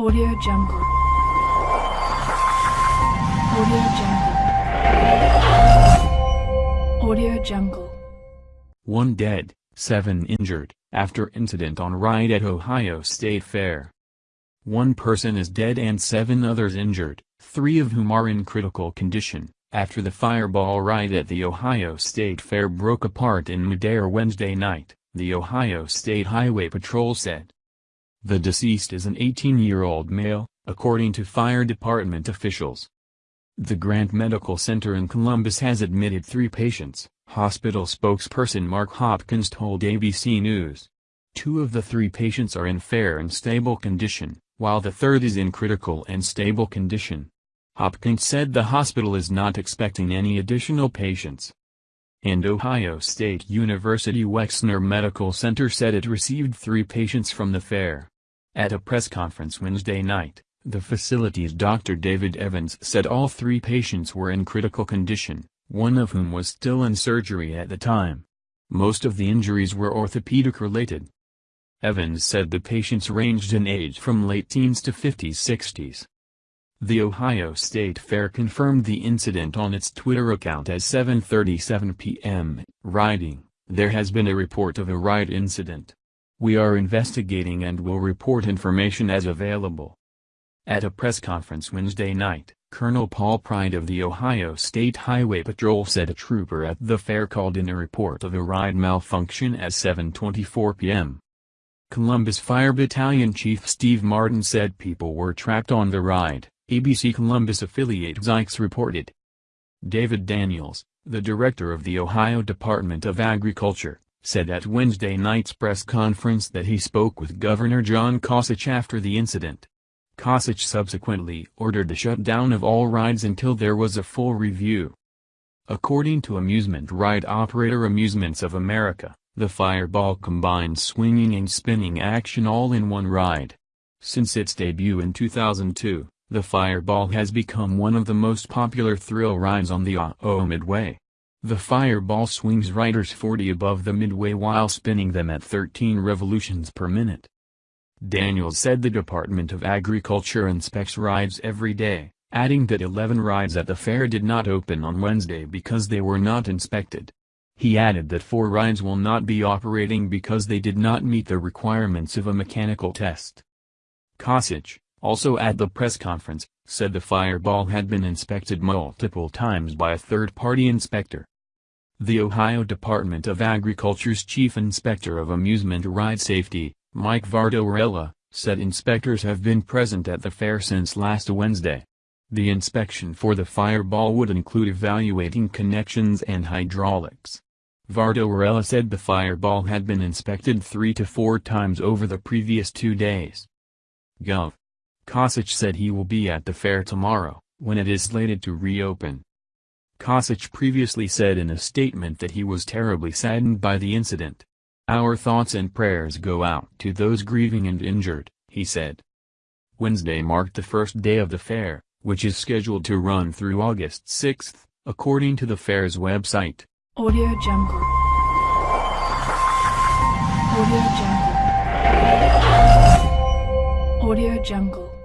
Audio Jungle. Audio Jungle. Audio Jungle. One dead, seven injured, after incident on ride at Ohio State Fair. One person is dead and seven others injured, three of whom are in critical condition, after the fireball ride at the Ohio State Fair broke apart in midair Wednesday night, the Ohio State Highway Patrol said. The deceased is an 18-year-old male, according to fire department officials. The Grant Medical Center in Columbus has admitted three patients, hospital spokesperson Mark Hopkins told ABC News. Two of the three patients are in fair and stable condition, while the third is in critical and stable condition. Hopkins said the hospital is not expecting any additional patients. And Ohio State University Wexner Medical Center said it received three patients from the fair. At a press conference Wednesday night, the facility's Dr. David Evans said all three patients were in critical condition, one of whom was still in surgery at the time. Most of the injuries were orthopedic-related. Evans said the patients ranged in age from late teens to 50s-60s. The Ohio State Fair confirmed the incident on its Twitter account at 7.37 p.m., writing, There has been a report of a riot incident. We are investigating and will report information as available. At a press conference Wednesday night, Colonel Paul Pride of the Ohio State Highway Patrol said a trooper at the fair called in a report of a ride malfunction at 7.24 p.m. Columbus Fire Battalion Chief Steve Martin said people were trapped on the ride, ABC Columbus affiliate Zikes reported. David Daniels, the director of the Ohio Department of Agriculture, said at Wednesday night's press conference that he spoke with Governor John Kasich after the incident. Kasich subsequently ordered the shutdown of all rides until there was a full review. According to amusement ride operator Amusements of America, the Fireball combines swinging and spinning action all in one ride. Since its debut in 2002, the Fireball has become one of the most popular thrill rides on the OH Midway. The Fireball swings riders 40 above the midway while spinning them at 13 revolutions per minute. Daniels said the Department of Agriculture inspects rides every day, adding that 11 rides at the fair did not open on Wednesday because they were not inspected. He added that four rides will not be operating because they did not meet the requirements of a mechanical test. Kasich, also at the press conference, said the fireball had been inspected multiple times by a third-party inspector. The Ohio Department of Agriculture's Chief Inspector of Amusement Ride Safety, Mike Vartorella, said inspectors have been present at the fair since last Wednesday. The inspection for the fireball would include evaluating connections and hydraulics. Vartorella said the fireball had been inspected three to four times over the previous two days. Gov. Kasich said he will be at the fair tomorrow, when it is slated to reopen. Kasich previously said in a statement that he was terribly saddened by the incident. Our thoughts and prayers go out to those grieving and injured, he said. Wednesday marked the first day of the fair, which is scheduled to run through August 6, according to the fair's website. Audio Jungle. Audio Jungle. Audio Jungle.